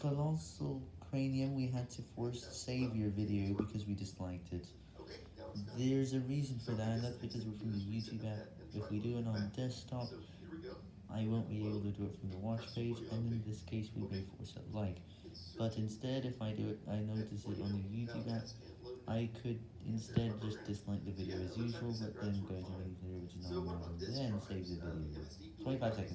Colossal Cranium, we had to force save your video because we disliked it. There's a reason for that, and that's because we're from the YouTube app. If we do it on desktop, I won't be able to do it from the watch page, and in this case we may force a like. But instead, if I do it, I notice it on the YouTube app, I could instead just dislike the video as usual, but then go to the original and then save the video. 25 seconds.